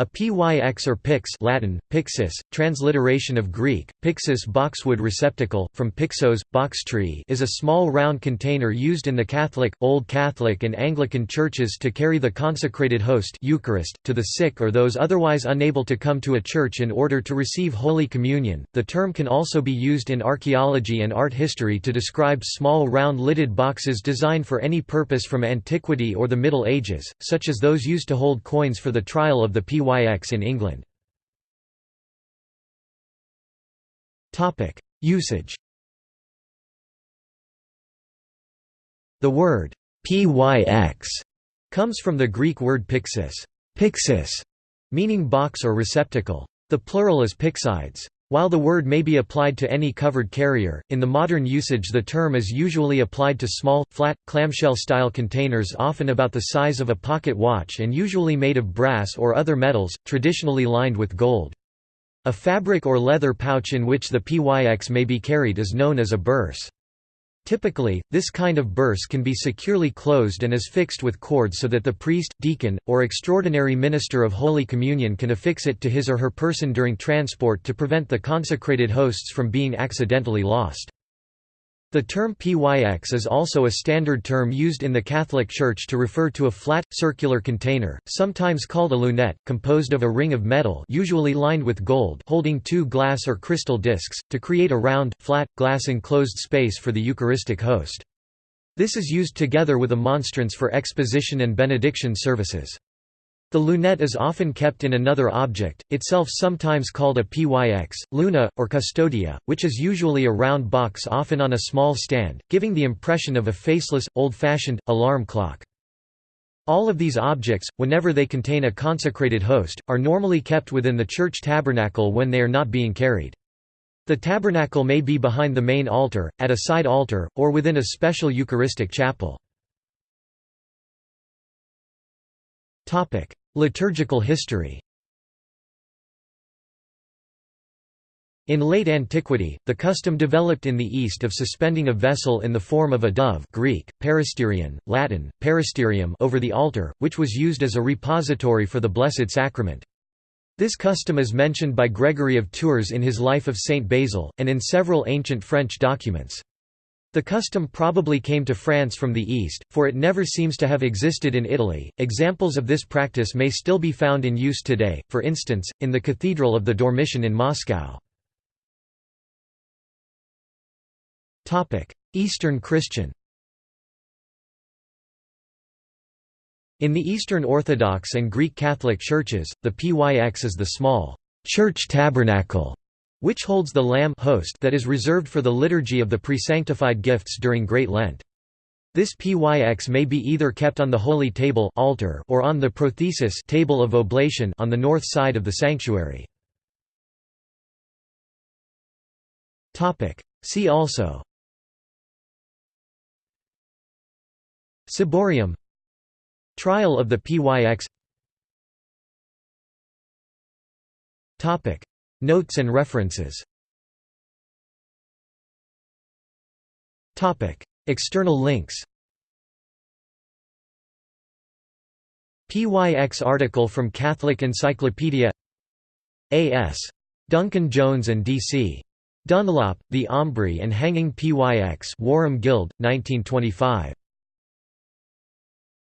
A pyx or pix Latin, pyxis, transliteration of Greek, pyxis boxwood receptacle, from pyxos, box tree is a small round container used in the Catholic, Old Catholic and Anglican churches to carry the consecrated host Eucharist, to the sick or those otherwise unable to come to a church in order to receive Holy Communion. The term can also be used in archaeology and art history to describe small round lidded boxes designed for any purpose from antiquity or the Middle Ages, such as those used to hold coins for the trial of the PY PYX in England. Usage The word «pyx» comes from the Greek word pyxis, pyxis meaning box or receptacle. The plural is pyxides. While the word may be applied to any covered carrier, in the modern usage the term is usually applied to small, flat, clamshell-style containers often about the size of a pocket watch and usually made of brass or other metals, traditionally lined with gold. A fabric or leather pouch in which the PYX may be carried is known as a burse. Typically, this kind of burse can be securely closed and is fixed with cords so that the priest, deacon, or extraordinary minister of Holy Communion can affix it to his or her person during transport to prevent the consecrated hosts from being accidentally lost. The term pyx is also a standard term used in the Catholic Church to refer to a flat, circular container, sometimes called a lunette, composed of a ring of metal usually lined with gold holding two glass or crystal discs, to create a round, flat, glass enclosed space for the Eucharistic host. This is used together with a monstrance for exposition and benediction services. The lunette is often kept in another object, itself sometimes called a pyx, luna, or custodia, which is usually a round box often on a small stand, giving the impression of a faceless, old-fashioned, alarm clock. All of these objects, whenever they contain a consecrated host, are normally kept within the church tabernacle when they are not being carried. The tabernacle may be behind the main altar, at a side altar, or within a special Eucharistic chapel. Liturgical history In late antiquity, the custom developed in the East of suspending a vessel in the form of a dove Greek, peristerion, Latin, peristerium over the altar, which was used as a repository for the Blessed Sacrament. This custom is mentioned by Gregory of Tours in his Life of Saint Basil, and in several ancient French documents. The custom probably came to France from the east, for it never seems to have existed in Italy. Examples of this practice may still be found in use today, for instance, in the Cathedral of the Dormition in Moscow. Eastern Christian In the Eastern Orthodox and Greek Catholic churches, the PYX is the small church tabernacle which holds the lamb host that is reserved for the liturgy of the presanctified gifts during Great Lent. This pyx may be either kept on the holy table altar or on the prothesis table of oblation on the north side of the sanctuary. See also. Ciborium. Trial of the PYX Notes and references External links PYX article from Catholic Encyclopedia A.S. Duncan Jones and D.C. Dunlop, The Aumbry and Hanging PYX Warham Guild, 1925.